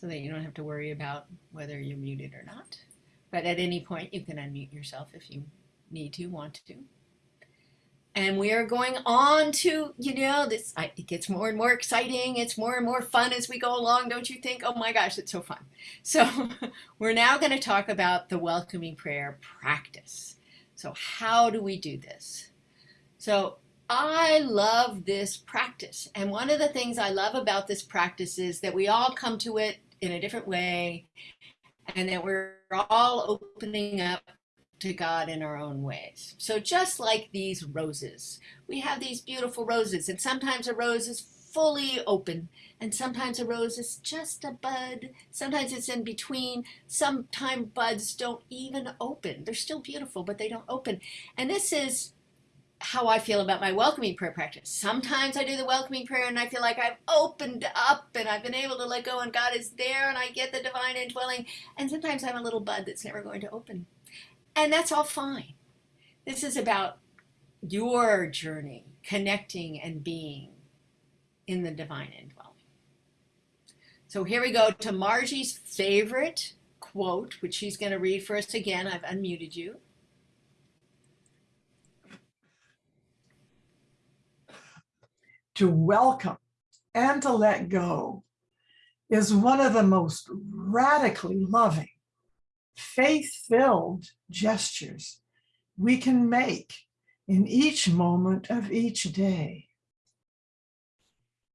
so that you don't have to worry about whether you're muted or not. But at any point, you can unmute yourself if you need to, want to. And we are going on to, you know, this, I, it gets more and more exciting. It's more and more fun as we go along, don't you think? Oh my gosh, it's so fun. So we're now going to talk about the welcoming prayer practice. So how do we do this? So I love this practice. And one of the things I love about this practice is that we all come to it in a different way and that we're all opening up to God in our own ways. So just like these roses, we have these beautiful roses, and sometimes a rose is fully open, and sometimes a rose is just a bud. Sometimes it's in between. Sometimes buds don't even open. They're still beautiful, but they don't open. And this is how I feel about my welcoming prayer practice. Sometimes I do the welcoming prayer and I feel like I've opened up and I've been able to let go and God is there and I get the divine indwelling. And sometimes I'm a little bud that's never going to open. And that's all fine. This is about your journey, connecting and being in the divine indwelling. So here we go to Margie's favorite quote, which she's going to read for us again. I've unmuted you. To welcome and to let go is one of the most radically loving faith-filled gestures we can make in each moment of each day.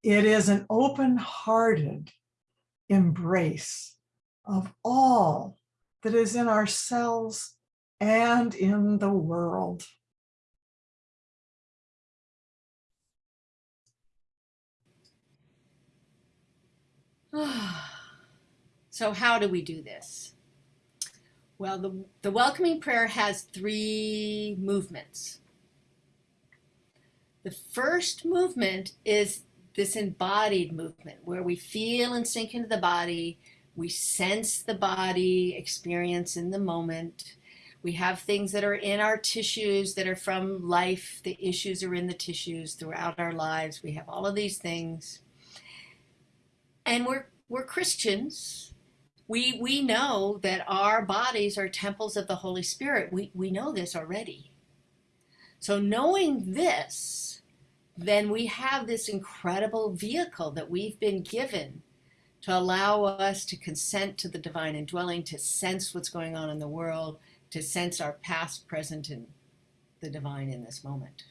It is an open-hearted embrace of all that is in ourselves and in the world. so how do we do this? Well, the, the welcoming prayer has three movements. The first movement is this embodied movement where we feel and sink into the body. We sense the body experience in the moment. We have things that are in our tissues that are from life. The issues are in the tissues throughout our lives. We have all of these things. And we're, we're Christians, we, we know that our bodies are temples of the Holy Spirit. We, we know this already. So knowing this, then we have this incredible vehicle that we've been given to allow us to consent to the divine indwelling, to sense what's going on in the world, to sense our past, present, and the divine in this moment.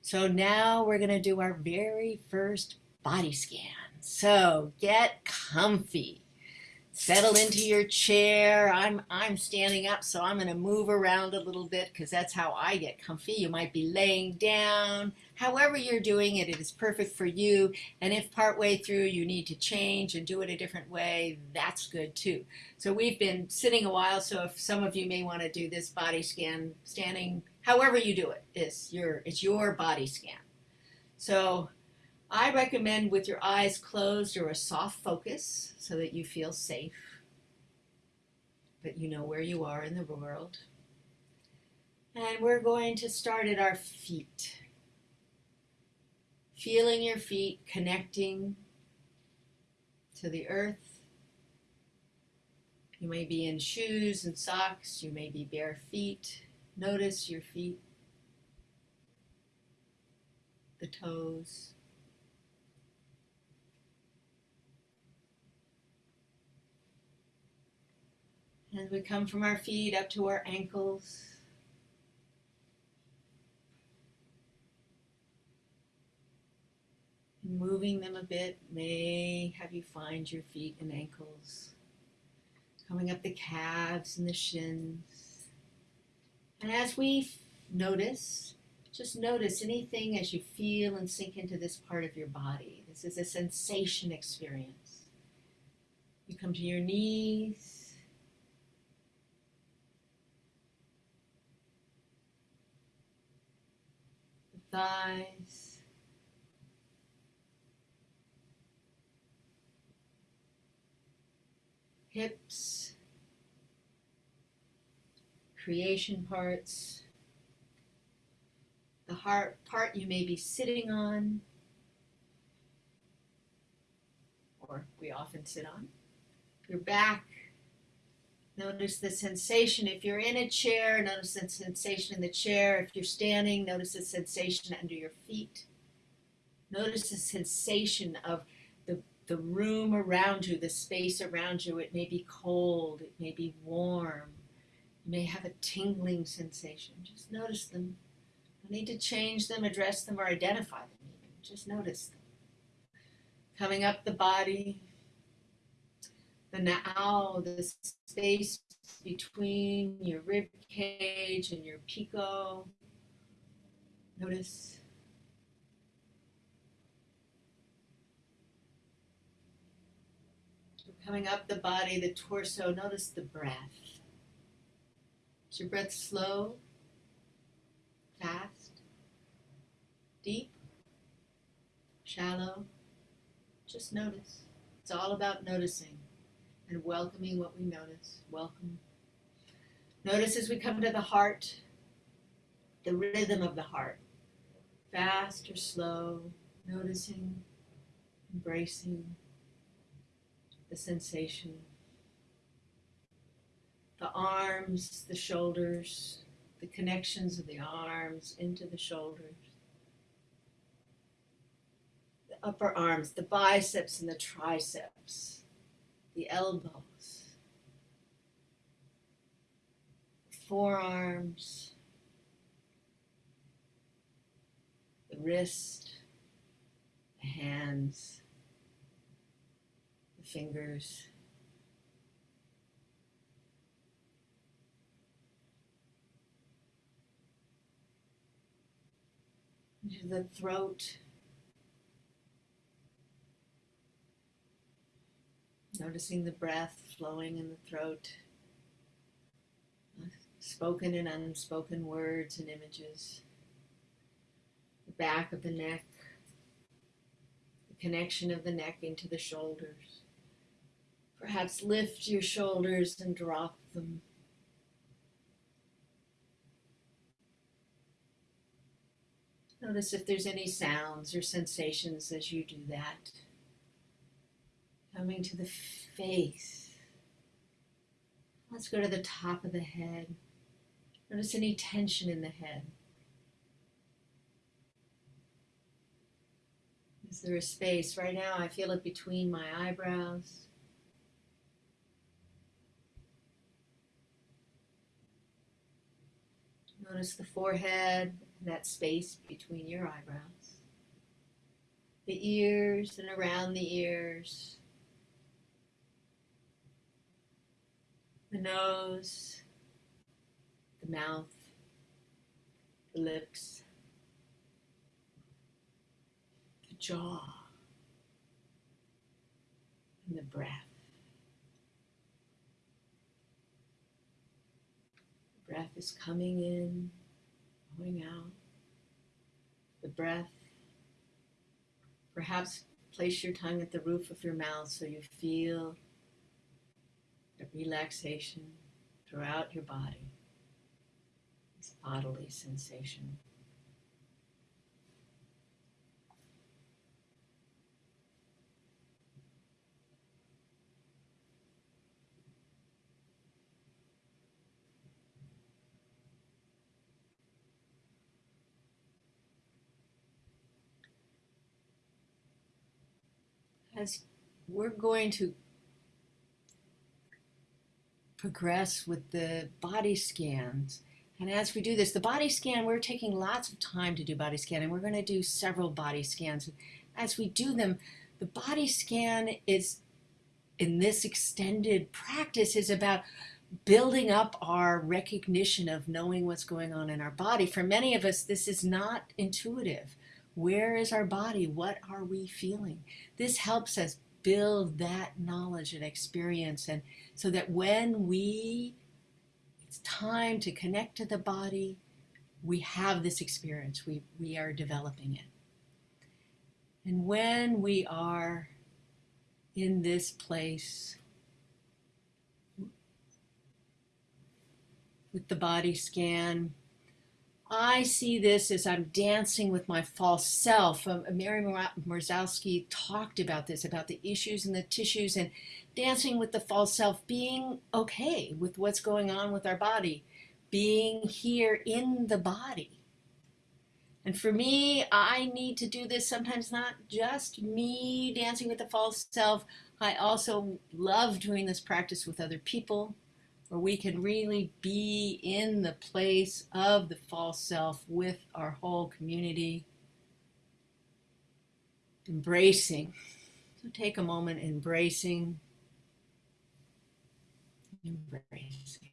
So now we're going to do our very first body scan. So get comfy settle into your chair. I'm, I'm standing up, so I'm going to move around a little bit because that's how I get comfy. You might be laying down. However you're doing it, it is perfect for you. And if partway through you need to change and do it a different way, that's good too. So we've been sitting a while, so if some of you may want to do this body scan standing, however you do it, it, is your, it's your body scan. So I recommend with your eyes closed or a soft focus so that you feel safe, but you know where you are in the world. And we're going to start at our feet. Feeling your feet connecting to the earth. You may be in shoes and socks, you may be bare feet. Notice your feet, the toes. As we come from our feet up to our ankles. Moving them a bit may have you find your feet and ankles. Coming up the calves and the shins. And as we notice, just notice anything as you feel and sink into this part of your body. This is a sensation experience. You come to your knees, thighs. Hips, creation parts, the heart part you may be sitting on, or we often sit on, Your back. Notice the sensation. If you're in a chair, notice the sensation in the chair. If you're standing, notice the sensation under your feet. Notice the sensation of the, the room around you, the space around you. It may be cold, it may be warm, you may have a tingling sensation. Just notice them. No need to change them, address them, or identify them. Just notice them. Coming up the body, the na'au, the space between your rib cage and your piko. Notice. Coming up the body, the torso, notice the breath. Is your breath slow, fast, deep, shallow? Just notice. It's all about noticing and welcoming what we notice. Welcome. Notice as we come to the heart, the rhythm of the heart. Fast or slow, noticing, embracing the sensation. The arms, the shoulders, the connections of the arms into the shoulders. The upper arms, the biceps and the triceps the elbows, forearms, the wrist, the hands, the fingers. The throat. Noticing the breath flowing in the throat, uh, spoken and unspoken words and images, the back of the neck, the connection of the neck into the shoulders. Perhaps lift your shoulders and drop them. Notice if there's any sounds or sensations as you do that. Coming to the face. Let's go to the top of the head. Notice any tension in the head. Is there a space? Right now, I feel it between my eyebrows. Notice the forehead, that space between your eyebrows. The ears and around the ears. The nose, the mouth, the lips, the jaw, and the breath. The breath is coming in, going out. The breath, perhaps place your tongue at the roof of your mouth so you feel a relaxation throughout your body, this bodily sensation. As we're going to progress with the body scans. And as we do this, the body scan, we're taking lots of time to do body scan, and we're going to do several body scans. As we do them, the body scan is, in this extended practice, is about building up our recognition of knowing what's going on in our body. For many of us, this is not intuitive. Where is our body? What are we feeling? This helps us build that knowledge and experience and so that when we it's time to connect to the body we have this experience. We we are developing it. And when we are in this place with the body scan I see this as I'm dancing with my false self. Um, Mary Mrozowski talked about this, about the issues and the tissues and dancing with the false self, being okay with what's going on with our body, being here in the body. And for me, I need to do this sometimes not just me dancing with the false self. I also love doing this practice with other people where we can really be in the place of the false self with our whole community. Embracing. So take a moment embracing. Embracing.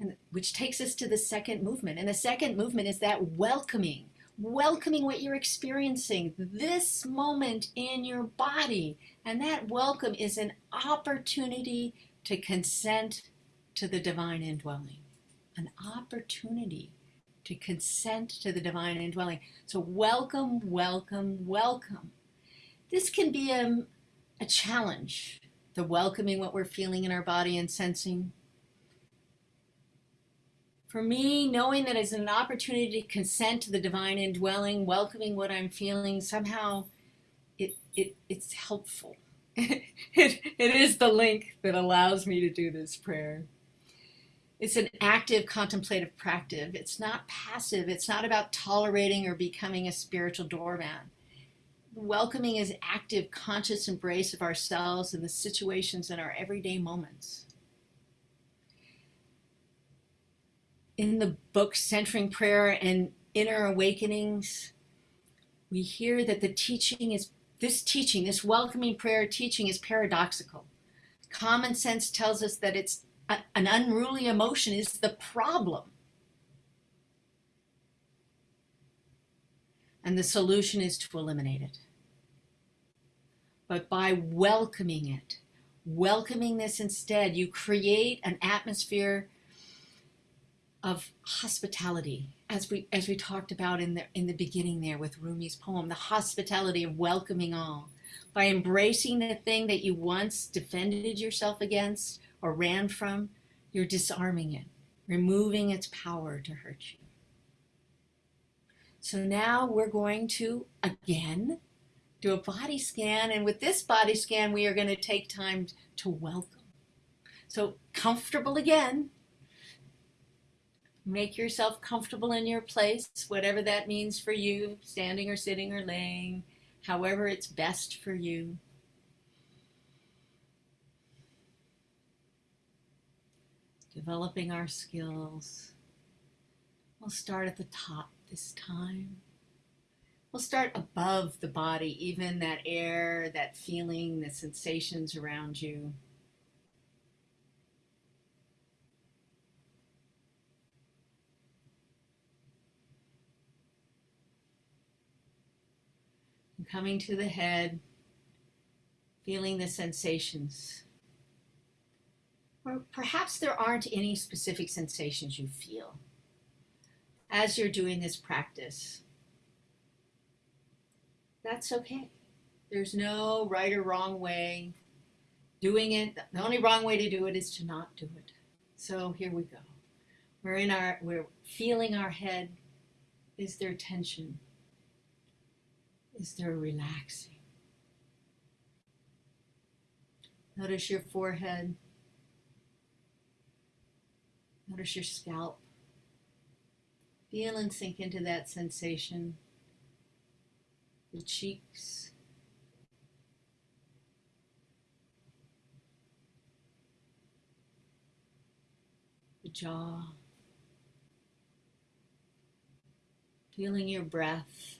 And, which takes us to the second movement. And the second movement is that welcoming welcoming what you're experiencing this moment in your body. And that welcome is an opportunity to consent to the divine indwelling, an opportunity to consent to the divine indwelling. So, welcome, welcome, welcome. This can be a, a challenge, the welcoming what we're feeling in our body and sensing for me, knowing that it's an opportunity to consent to the divine indwelling, welcoming what I'm feeling, somehow it, it it's helpful. it, it is the link that allows me to do this prayer. It's an active contemplative practice. It's not passive. It's not about tolerating or becoming a spiritual doormat. Welcoming is active, conscious embrace of ourselves and the situations in our everyday moments. In the book Centering Prayer and Inner Awakenings, we hear that the teaching is this teaching, this welcoming prayer teaching is paradoxical. Common sense tells us that it's a, an unruly emotion is the problem. And the solution is to eliminate it. But by welcoming it, welcoming this instead, you create an atmosphere of hospitality as we as we talked about in the in the beginning there with Rumi's poem the hospitality of welcoming all. By embracing the thing that you once defended yourself against or ran from you're disarming it removing its power to hurt you. So now we're going to again do a body scan and with this body scan we are going to take time to welcome. So comfortable again Make yourself comfortable in your place, whatever that means for you, standing or sitting or laying, however it's best for you. Developing our skills. We'll start at the top this time. We'll start above the body, even that air, that feeling, the sensations around you. Coming to the head, feeling the sensations. Or perhaps there aren't any specific sensations you feel as you're doing this practice. That's okay. There's no right or wrong way. Doing it, the only wrong way to do it is to not do it. So here we go. We're in our, we're feeling our head. Is there tension? Is there relaxing. Notice your forehead. Notice your scalp. Feel and sink into that sensation. The cheeks. The jaw. Feeling your breath.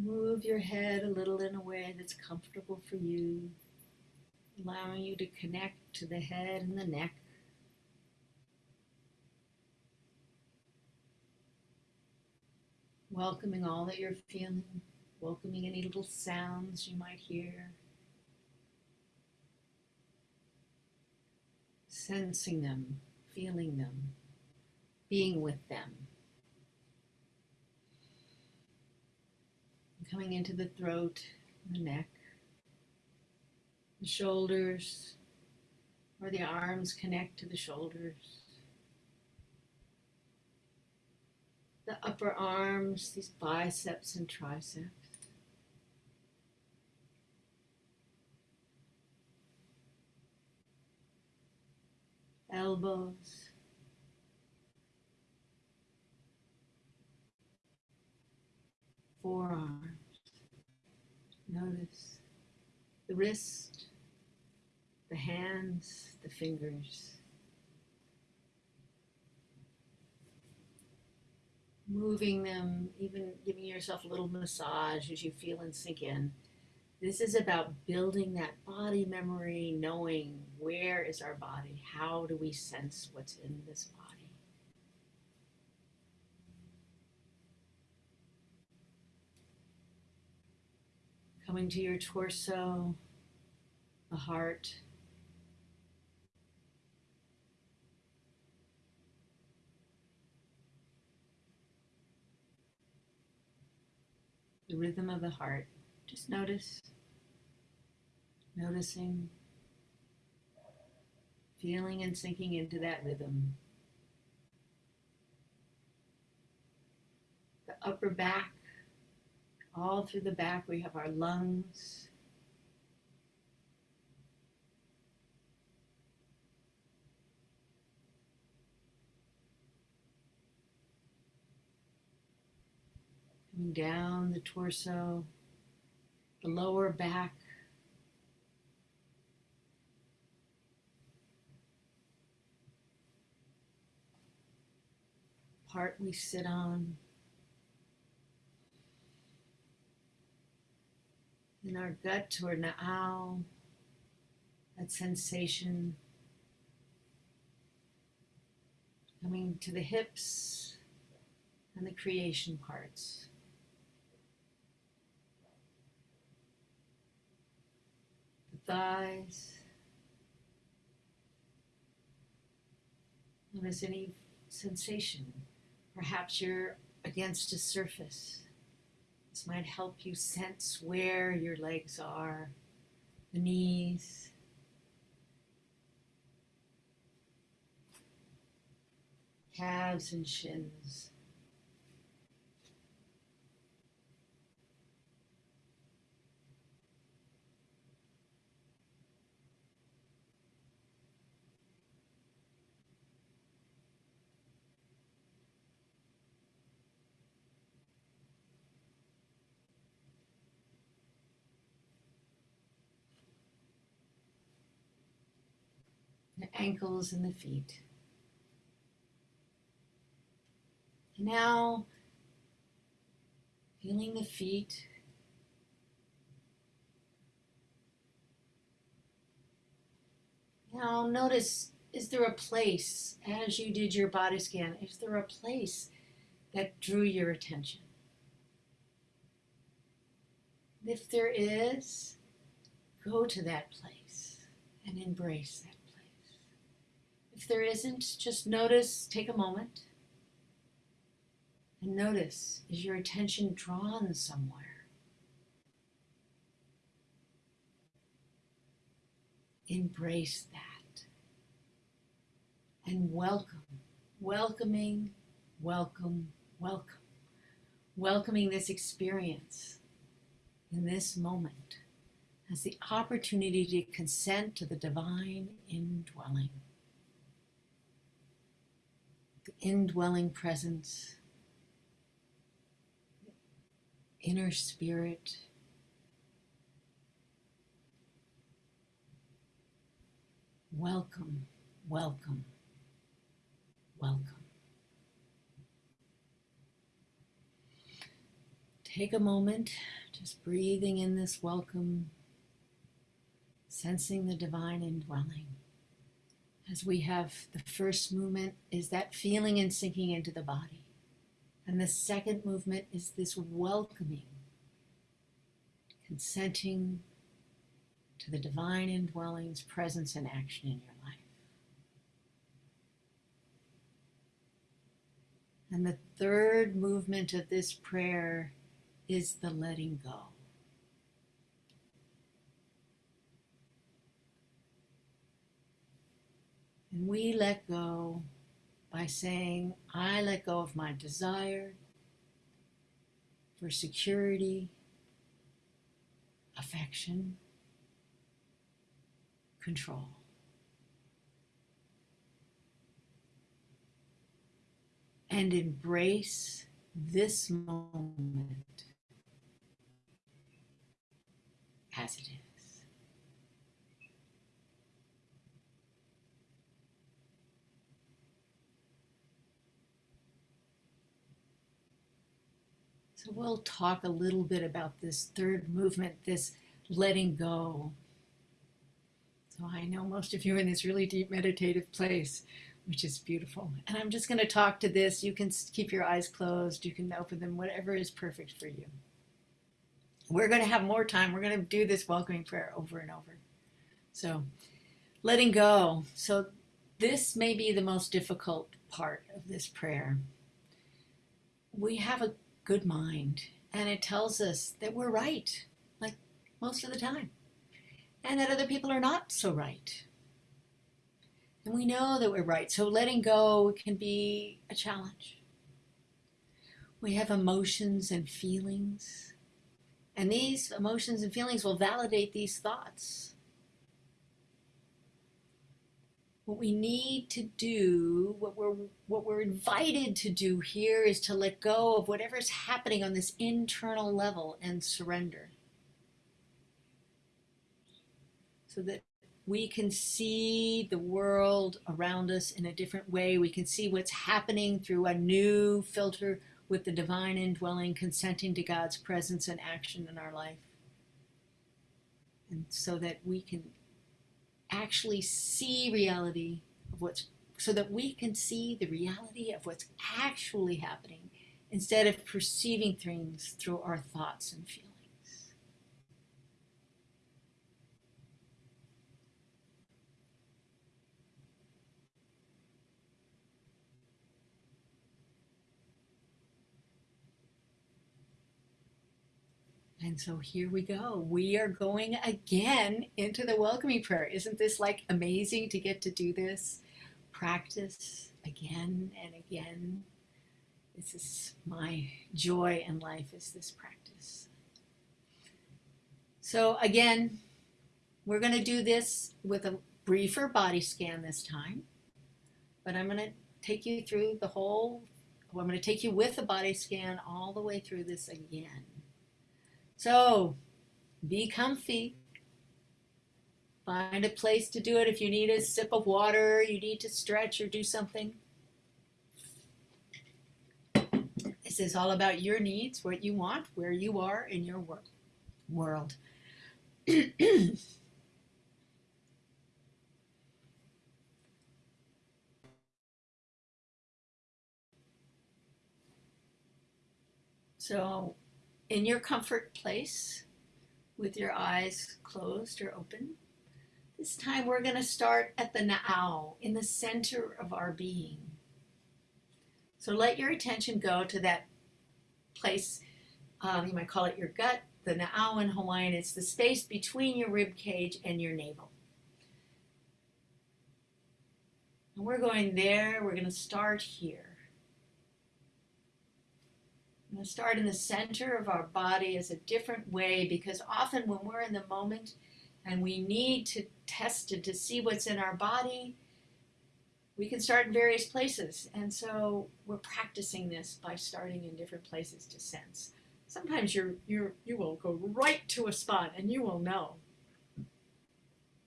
Move your head a little in a way that's comfortable for you, allowing you to connect to the head and the neck. Welcoming all that you're feeling, welcoming any little sounds you might hear, sensing them, feeling them, being with them. Coming into the throat, the neck, the shoulders, where the arms connect to the shoulders. The upper arms, these biceps and triceps. Elbows. Forearms. Notice the wrist, the hands, the fingers. Moving them, even giving yourself a little massage as you feel and sink in. This is about building that body memory, knowing where is our body, how do we sense what's in this body. Coming to your torso, the heart, the rhythm of the heart. Just notice, noticing, feeling and sinking into that rhythm. The upper back, all through the back, we have our lungs. Down the torso, the lower back. Part we sit on. In our gut or na'au, that sensation coming to the hips and the creation parts. The thighs. Notice any sensation. Perhaps you're against a surface. This might help you sense where your legs are, the knees. Calves and shins. the ankles and the feet. Now, feeling the feet. Now, notice is there a place, as you did your body scan, is there a place that drew your attention? If there is, go to that place and embrace that. If there isn't, just notice, take a moment, and notice is your attention drawn somewhere? Embrace that. And welcome, welcoming, welcome, welcome, welcoming this experience in this moment as the opportunity to consent to the divine indwelling indwelling presence, inner spirit. Welcome, welcome, welcome. Take a moment, just breathing in this welcome, sensing the divine indwelling as we have the first movement is that feeling and sinking into the body. And the second movement is this welcoming consenting to the divine indwelling's presence and action in your life. And the third movement of this prayer is the letting go. We let go by saying, I let go of my desire for security, affection, control. And embrace this moment as it is. So we'll talk a little bit about this third movement, this letting go. So I know most of you are in this really deep meditative place, which is beautiful. And I'm just going to talk to this. You can keep your eyes closed, you can open them, whatever is perfect for you. We're going to have more time. We're going to do this welcoming prayer over and over. So, letting go. So, this may be the most difficult part of this prayer. We have a good mind, and it tells us that we're right, like most of the time, and that other people are not so right. And we know that we're right, so letting go can be a challenge. We have emotions and feelings, and these emotions and feelings will validate these thoughts. What we need to do, what we're, what we're invited to do here is to let go of whatever's happening on this internal level and surrender. So that we can see the world around us in a different way. We can see what's happening through a new filter with the divine indwelling, consenting to God's presence and action in our life. And so that we can actually see reality of what's so that we can see the reality of what's actually happening instead of perceiving things through our thoughts and feelings. And so here we go. We are going again into the welcoming prayer. Isn't this like amazing to get to do this? Practice again and again. This is my joy in life is this practice. So again, we're going to do this with a briefer body scan this time. But I'm going to take you through the whole, well, I'm going to take you with the body scan all the way through this again. So be comfy. Find a place to do it. If you need a sip of water, you need to stretch or do something. This is all about your needs, what you want, where you are in your wor world. so in your comfort place with your eyes closed or open. This time we're going to start at the na'au, in the center of our being. So let your attention go to that place, um, you might call it your gut, the Na'au in Hawaiian. It's the space between your rib cage and your navel. And we're going there, we're going to start here. I'm going to start in the center of our body as a different way because often when we're in the moment and we need to test it to see what's in our body, we can start in various places. And so we're practicing this by starting in different places to sense. Sometimes you're, you're, you will go right to a spot and you will know.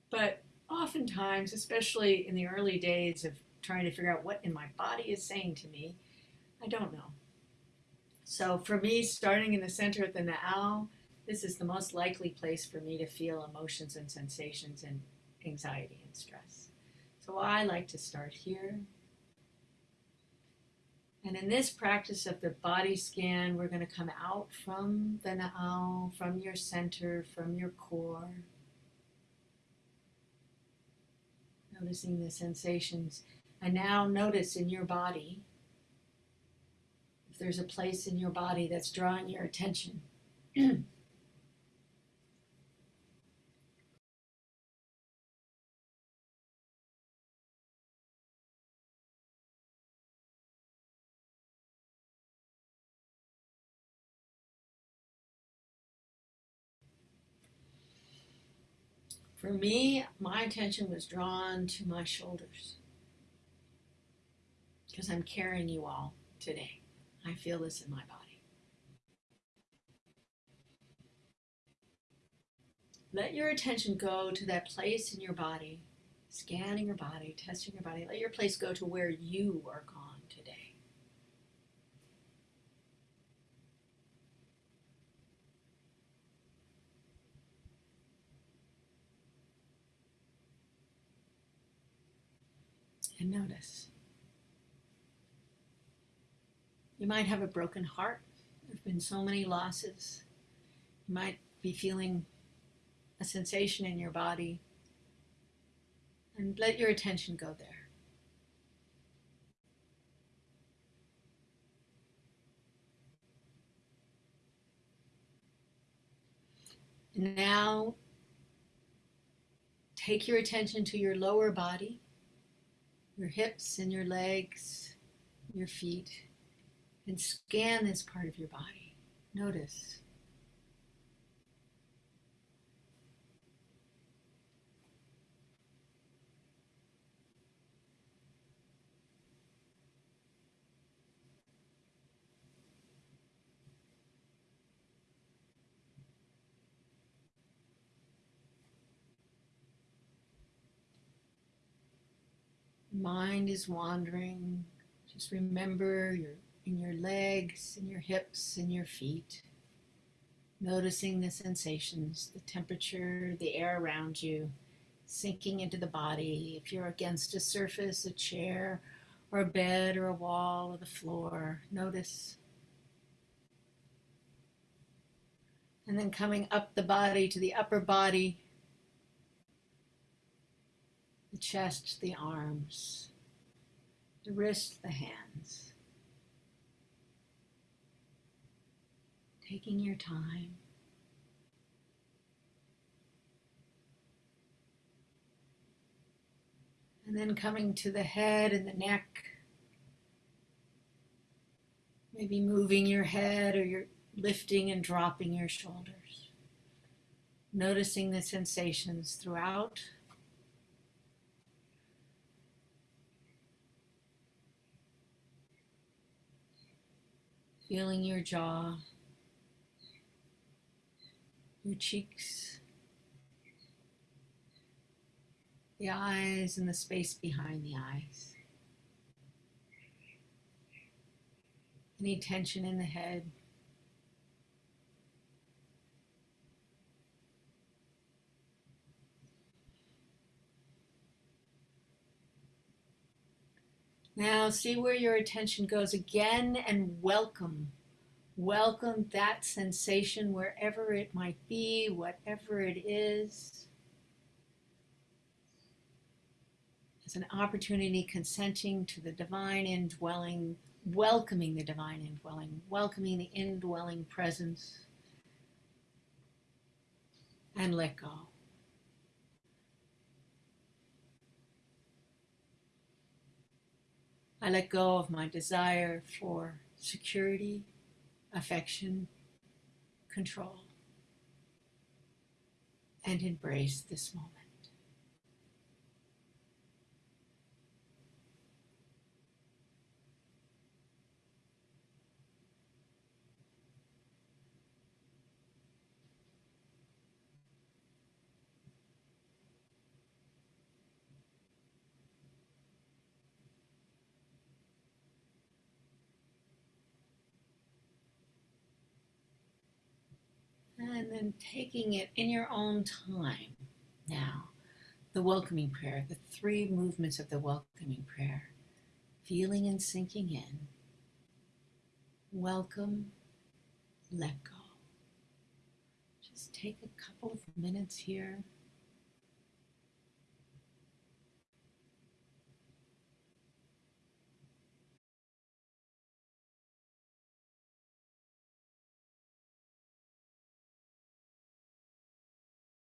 But oftentimes, especially in the early days of trying to figure out what in my body is saying to me, I don't know. So for me, starting in the center at the Na'au, this is the most likely place for me to feel emotions and sensations and anxiety and stress. So I like to start here. And in this practice of the body scan, we're going to come out from the Na'au, from your center, from your core. Noticing the sensations. And now notice in your body there's a place in your body that's drawing your attention. For me, my attention was drawn to my shoulders because I'm carrying you all today. I feel this in my body. Let your attention go to that place in your body, scanning your body, testing your body. Let your place go to where you are gone today. And notice. You might have a broken heart. There have been so many losses. You might be feeling a sensation in your body. And let your attention go there. Now take your attention to your lower body, your hips and your legs, your feet and scan this part of your body. Notice. Mind is wandering. Just remember your in your legs, in your hips, in your feet. Noticing the sensations, the temperature, the air around you, sinking into the body. If you're against a surface, a chair, or a bed, or a wall, or the floor, notice. And then coming up the body to the upper body, the chest, the arms, the wrists, the hands. Taking your time. And then coming to the head and the neck. Maybe moving your head or you're lifting and dropping your shoulders. Noticing the sensations throughout. Feeling your jaw your cheeks, the eyes, and the space behind the eyes. Any tension in the head. Now, see where your attention goes again and welcome Welcome that sensation wherever it might be, whatever it is. As an opportunity, consenting to the divine indwelling, welcoming the divine indwelling, welcoming the indwelling presence, and let go. I let go of my desire for security, affection, control, and embrace this moment. And then taking it in your own time now. The welcoming prayer, the three movements of the welcoming prayer, feeling and sinking in, welcome, let go. Just take a couple of minutes here